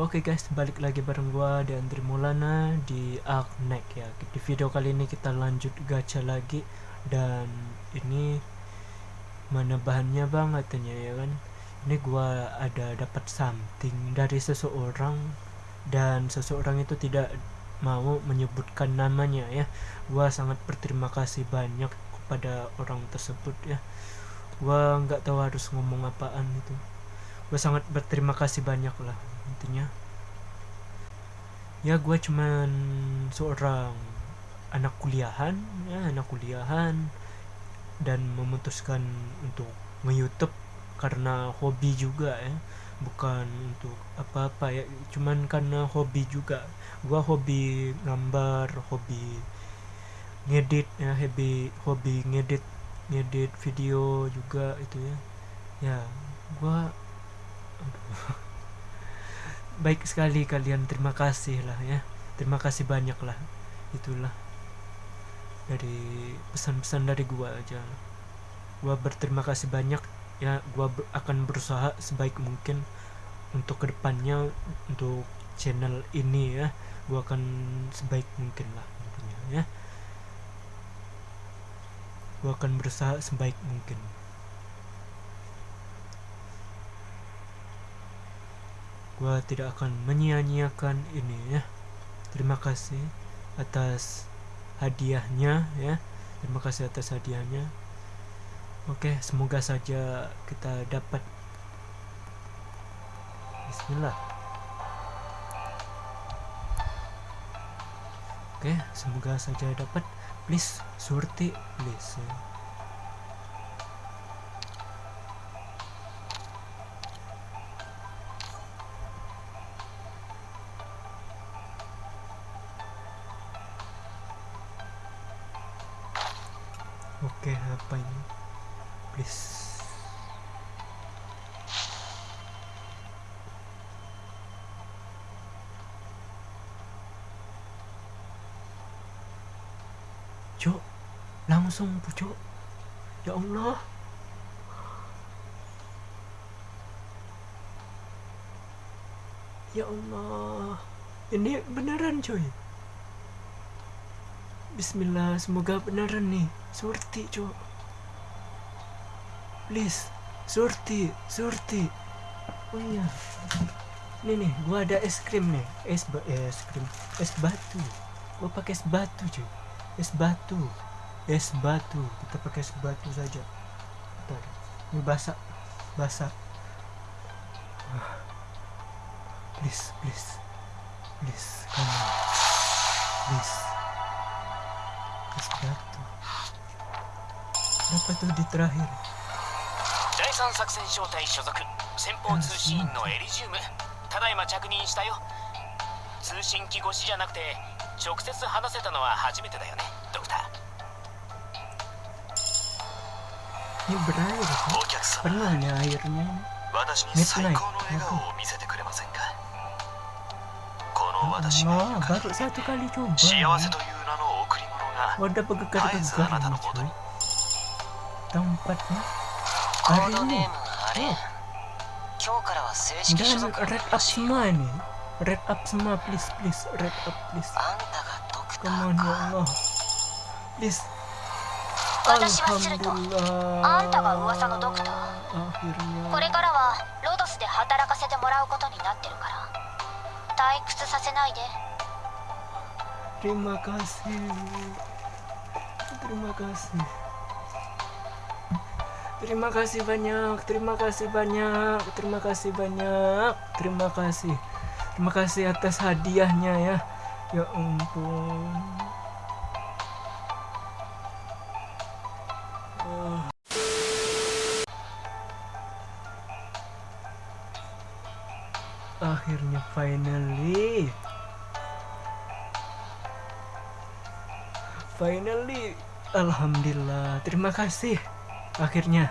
Oke guys, balik lagi bareng gua dan Andri Maulana di Arknek ya. Di video kali ini kita lanjut gacha lagi dan ini mana bahannya bang katanya ya kan. Ini gua ada dapat something dari seseorang dan seseorang itu tidak mau menyebutkan namanya ya. Gua sangat berterima kasih banyak kepada orang tersebut ya. Gua nggak tahu harus ngomong apaan itu. Gua sangat berterima kasih banyak lah intinya. Ya gue cuman seorang anak kuliahan ya anak kuliahan dan memutuskan untuk nge-youtube karena hobi juga ya. Bukan untuk apa-apa ya. Cuman karena hobi juga. Gue hobi gambar hobi ngedit ya hobi hobi ngedit ngedit video juga itu ya. Ya gue baik sekali kalian terima kasih lah ya. Terima kasih banyak lah. Itulah. Dari pesan-pesan dari gua aja. Gua berterima kasih banyak ya. Gua ber akan berusaha sebaik mungkin untuk ke depannya untuk channel ini ya. Gua akan sebaik mungkin lah intinya ya. Gua akan berusaha sebaik mungkin gua tidak akan menyia-nyiakan ini ya. Terima kasih atas hadiahnya ya. Terima kasih atas hadiahnya. Oke semoga saja kita dapat. Bismillah. Oke semoga saja dapat. Please surti please ya. Oke, apa ini? Please. Cok, langsung bu Cok. Ya Allah. Ya Allah. Ini beneran coy. Bismillah, semoga beneran nih. Surti, cok. Please, surti, surti. Oh iya. Nih nih, gua ada es krim nih. Es ba es krim, es batu. Gua pakai es batu, cuy. Es batu. Es batu. Kita pakai es batu saja. Bentar. Ini basah. Basah. Ah. Please, please. Please, come on. Please kenapa tuh di terakhir 第三作戦小隊所属。先方通信員のエリジウム。ただいま着任したよ。通信機越しじゃなくて直接話せたのは初めてだよね。ドクター。Ini berair kan お客様。Pernah nih airnya 私に Midnight 最高の笑顔を見せてくれませんか？この私が oh 幸 ya. wadah pegegar-pegegar Guys, ini anak cuy muda. tempatnya コ hari ードネ ini ームあれ oh 今日からは正式所 dan 属 red up semua nih red up semua please please red up please あんたがドクタ come on ー ya か Allah please 私はすると Alhamdulillah あんたが噂のドクター akhirnya これからはロドスで働かせてもらうことになってるから退屈させないで Terima kasih. Terima kasih. Terima kasih banyak. Terima kasih banyak. Terima kasih banyak. Terima kasih. Terima kasih atas hadiahnya ya. Ya ampun. Oh. Akhirnya finally. Finally, alhamdulillah. Terima kasih. Akhirnya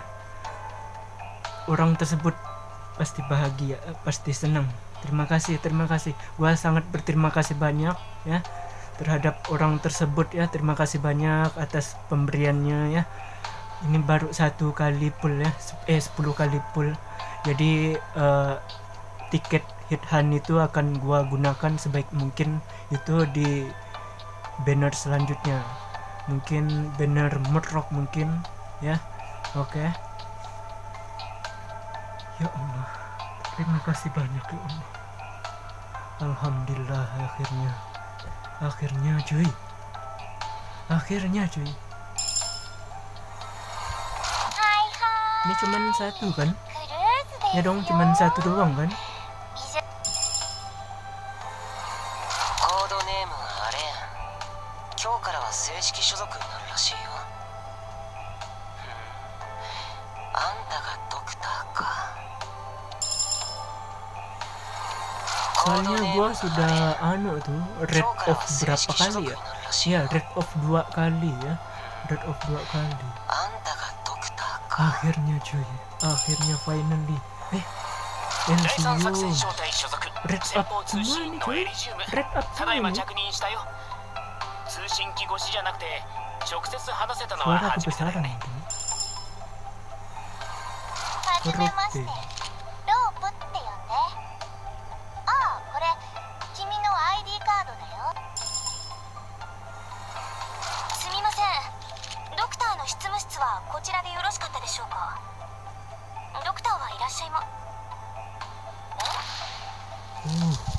orang tersebut pasti bahagia, pasti senang. Terima kasih, terima kasih. Gua sangat berterima kasih banyak ya terhadap orang tersebut ya. Terima kasih banyak atas pemberiannya ya. Ini baru satu kali pull ya, eh 10 kali pull. Jadi eh, tiket hit hand itu akan gua gunakan sebaik mungkin itu di banner selanjutnya mungkin banner merok mungkin ya. Oke. Okay. ya Allah terima kasih banyak ya Allah. Alhamdulillah akhirnya. Akhirnya cuy. Akhirnya cuy. Ini cuman satu kan? Ya dong cuman satu doang kan? Soalnya gue sudah anu tuh red off berapa kali ya? Iya red off dua kali ya, red off dua kali. Akhirnya cuy, akhirnya finally. Eh, NCU. Red up semua cuy, red up semua. 通信機越しじゃなくて直接話せたのは初めてだね。はじめまして。ロープって呼んで。ああこれ君の ID カードだよ。すみません。ドクターの執務室はこちらでよろしかったでしょうか？ドクターはいらっしゃいま。oh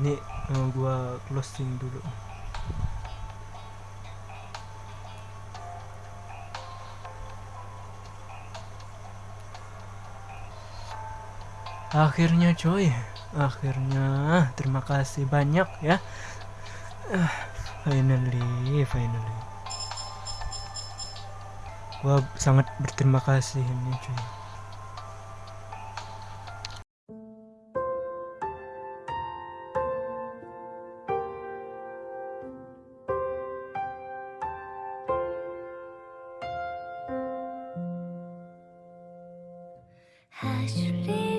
ini eh, gua closing dulu. Akhirnya coy. Akhirnya terima kasih banyak ya. Ah, finally finally. Gua sangat berterima kasih ini cuy I should leave.